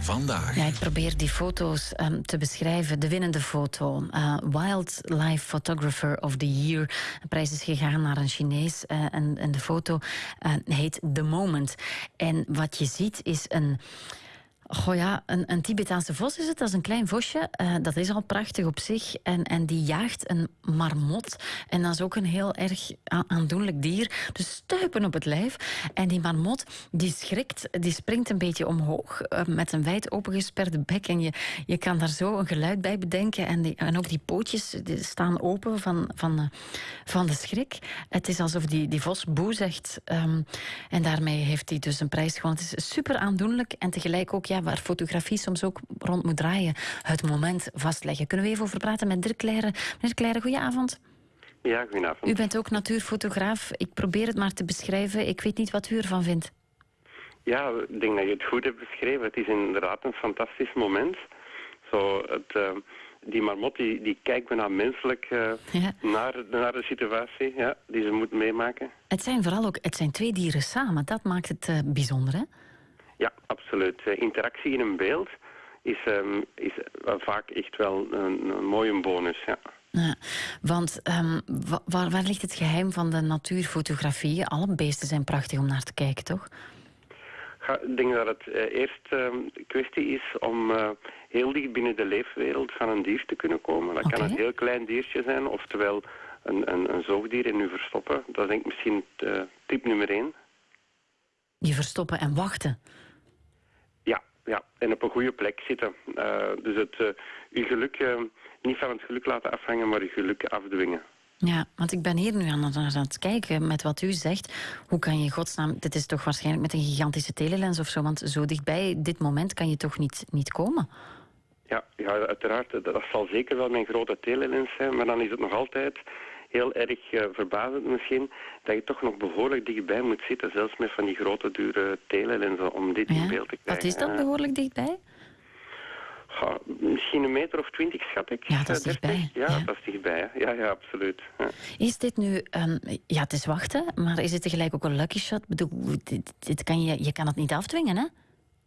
vandaag. Ja, ik probeer die foto's um, te beschrijven. De winnende foto. Uh, Wildlife Photographer of the Year. De prijs is gegaan naar een Chinees. Uh, en, de foto uh, heet The Moment. En wat je ziet is een Goh ja, een, een Tibetaanse vos is het. Dat is een klein vosje. Uh, dat is al prachtig op zich. En, en die jaagt een marmot. En dat is ook een heel erg aandoenlijk dier. Dus stuipen op het lijf. En die marmot, die schrikt. Die springt een beetje omhoog. Uh, met een wijd opengesperde bek. En je, je kan daar zo een geluid bij bedenken. En, die, en ook die pootjes die staan open van, van, uh, van de schrik. Het is alsof die, die vos boe zegt. Um, en daarmee heeft hij dus een prijs gewonnen. Het is super aandoenlijk. En tegelijk ook... Ja, waar fotografie soms ook rond moet draaien, het moment vastleggen. Kunnen we even over praten met Dirk Leijeren. Meneer Leijeren, goedenavond. Ja, goedenavond. U bent ook natuurfotograaf. Ik probeer het maar te beschrijven. Ik weet niet wat u ervan vindt. Ja, ik denk dat je het goed hebt beschreven. Het is inderdaad een fantastisch moment. Zo, het, uh, die marmot die, die kijkt bijna menselijk uh, ja. naar, naar de situatie ja, die ze moet meemaken. Het zijn vooral ook het zijn twee dieren samen. Dat maakt het uh, bijzonder, hè? Ja, absoluut. Uh, interactie in een beeld is, um, is uh, vaak echt wel een, een mooie bonus. Ja. Ja, want um, waar, waar, ligt het geheim van de natuurfotografie? Alle beesten zijn prachtig om naar te kijken, toch? Ik denk dat het uh, eerst een uh, kwestie is om heel dicht binnen de leefwereld van een dier te kunnen komen. Dat okay. kan een heel klein diertje zijn, oftewel een, een, een zoogdier in u verstoppen. Dat is denk ik misschien tip nummer één. Je verstoppen en wachten? Ja, en op een goede plek zitten. Uh, dus het, uh, uw geluk, uh, niet van het geluk laten afhangen, maar uw geluk afdwingen. Ja, want ik ben hier nu aan, aan het kijken met wat u zegt. Hoe kan je godsnaam... Dit is toch waarschijnlijk met een gigantische telelens of zo, want zo dichtbij dit moment kan je toch niet, niet komen? Ja, ja, uiteraard. Dat zal zeker wel mijn grote telelens zijn, maar dan is het nog altijd heel erg uh, verbazend misschien dat je toch nog behoorlijk dichtbij moet zitten, zelfs met van die grote dure telelenzen om dit ja. in beeld te krijgen. Wat is dat behoorlijk dichtbij? Ja, misschien een meter of twintig, schat ik. Ja, dat is dichtbij. Ja, ja, dat is dichtbij. Ja, ja, absoluut. Ja. Is dit nu... Um, ja, het is wachten, maar is het tegelijk ook een lucky shot? Bedoel, dit, dit kan je, je kan het niet afdwingen, hè?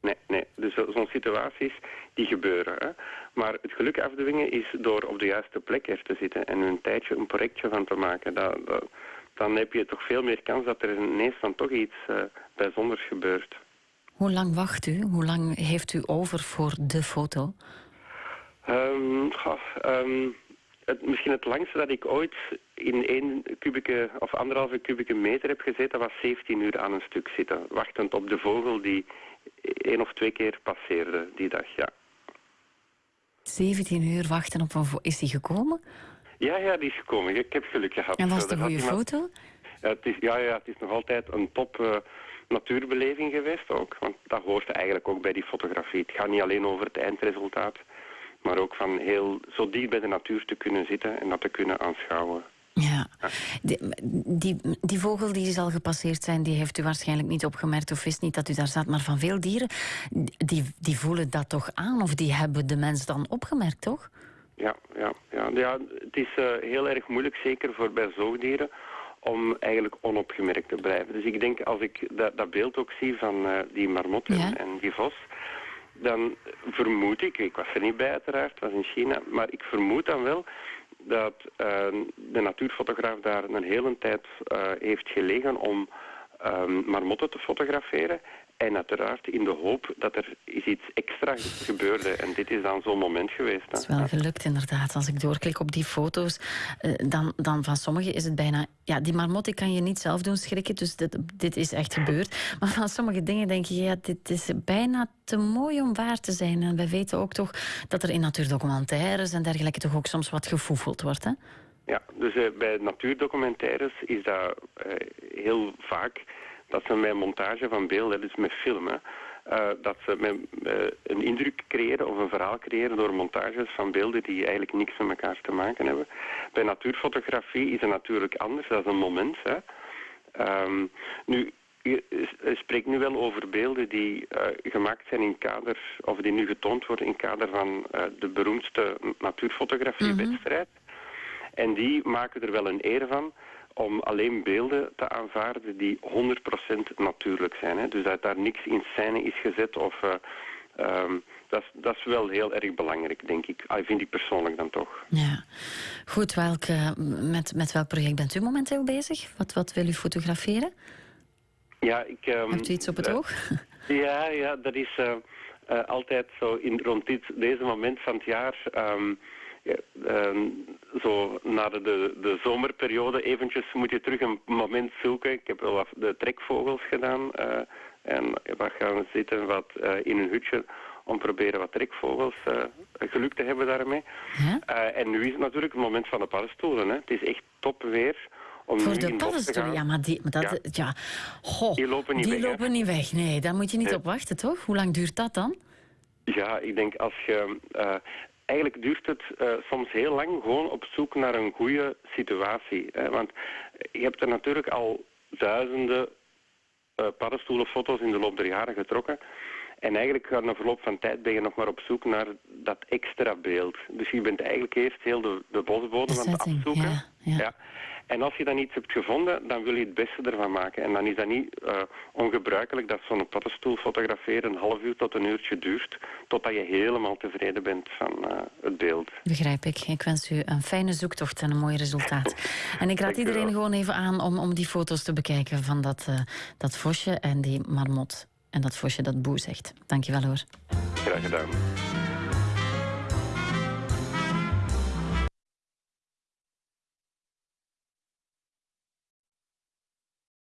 Nee, nee. Dus zo'n situaties, die gebeuren. Hè. Maar het geluk afdwingen is door op de juiste plek er te zitten en een tijdje een projectje van te maken. Dat, dat, dan heb je toch veel meer kans dat er ineens dan toch iets uh, bijzonders gebeurt. Hoe lang wacht u? Hoe lang heeft u over voor de foto? Um, goh, um, het, misschien het langste dat ik ooit in één kubieke of anderhalve kubieke meter heb gezeten, was 17 uur aan een stuk zitten. Wachtend op de vogel die één of twee keer passeerde die dag, ja. 17 uur wachten op een Is die gekomen? Ja, ja, die is gekomen. Ik heb geluk gehad. En was het een goede foto? Ja, het is, ja, ja, het is nog altijd een top uh, natuurbeleving geweest ook. Want dat hoort eigenlijk ook bij die fotografie. Het gaat niet alleen over het eindresultaat, maar ook van heel zo dicht bij de natuur te kunnen zitten en dat te kunnen aanschouwen. Ja, die, die, die, vogel die zal gepasseerd zijn, die heeft u waarschijnlijk niet opgemerkt of wist niet dat u daar zat. Maar van veel dieren, die, die voelen dat toch aan of die hebben de mens dan opgemerkt, toch? Ja, ja, ja. ja het is uh, heel erg moeilijk, zeker voor bij zoogdieren, om eigenlijk onopgemerkt te blijven. Dus ik denk, als ik dat, dat beeld ook zie van uh, die marmot en, ja. en die vos, dan vermoed ik, ik was er niet bij uiteraard, het was in China, maar ik vermoed dan wel dat uh, de natuurfotograaf daar een hele tijd uh, heeft gelegen om um, marmotten te fotograferen. En uiteraard in de hoop dat er iets extra gebeurde. En dit is dan zo'n moment geweest. Het is wel gelukt inderdaad. Als ik doorklik op die foto's, uh, dan, dan van sommigen is het bijna... Ja, die marmot kan je niet zelf doen schrikken, dus dit, dit is echt gebeurd. Maar van sommige dingen denk je, ja, dit is bijna te mooi om waar te zijn. En we weten ook toch dat er in natuurdocumentaires en dergelijke toch ook soms wat gefoefeld wordt, hè? Ja, dus uh, bij natuurdocumentaires is dat uh, heel vaak dat ze met montage van beelden, dus met filmen, uh, dat ze met, een indruk creëren of een verhaal creëren door montages van beelden die eigenlijk niks met elkaar te maken hebben. Bij natuurfotografie is het natuurlijk anders, dat is een moment. Hè. Um, nu, je spreekt nu wel over beelden die gemaakt zijn in kader, of die nu getoond worden in kader van de beroemdste natuurfotografiewedstrijd. Mm. En die maken er wel een eer van om alleen beelden te aanvaarden die 100% natuurlijk zijn. Hè. Dus dat daar niks in scène is gezet of uh, Ehm, dat, dat, is wel heel erg belangrijk, denk ik. Ah, vind ik persoonlijk dan toch. Ja. Goed, welke, met, met welk project bent u momenteel bezig? Wat, wat wil u fotograferen? Ja, ik... Um, Hebt u iets op het uh, oog? Ja, ja, dat is uh, altijd zo in, rond dit, deze moment van het jaar... Um, ja, uh, zo na de, de, de, zomerperiode eventjes moet je terug een moment zoeken. Ik heb wel wat de trekvogels gedaan. Uh, en wat gaan zitten wat, uh, in een hutje om proberen wat trekvogels geluk te hebben daarmee. en nu is het natuurlijk het moment van de paddenstoelen. Hè. Het is echt top weer. Om Voor de paddenstoelen, ja, maar, die, maar dat, ja. ja. Goh, die lopen niet die weg. Lopen niet weg. Nee, daar moet je niet nee. op wachten, toch? Hoe lang duurt dat dan? Ja, ik denk als je... Uh, eigenlijk duurt het uh, soms heel lang gewoon op zoek naar een goede situatie. Hè? Want je hebt er natuurlijk al duizenden uh, paddenstoelenfoto's in de loop der jaren getrokken. En eigenlijk na verloop van tijd ben je nog maar op zoek naar dat extra beeld. Dus je bent eigenlijk eerst heel de, de bosbodem aan het afzoeken. Ja, ja. ja. En als je dan iets hebt gevonden, dan wil je het beste ervan maken. En dan is dat niet uh, ongebruikelijk dat zo'n paddenstoel fotograferen een half uur tot een uurtje duurt, totdat je helemaal tevreden bent van uh, het beeld. Begrijp ik. Ik wens u een fijne zoektocht en een mooi resultaat. en ik raad iedereen gewoon even aan om, om die foto's te bekijken van dat, uh, dat vosje en die marmot. En dat vosje dat boe zegt. Dankjewel hoor. Graag gedaan.